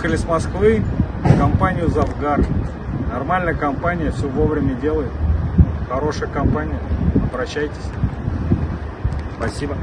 Приехали с Москвы в компанию Завгар. Нормальная компания, все вовремя делает. Хорошая компания. Обращайтесь. Спасибо.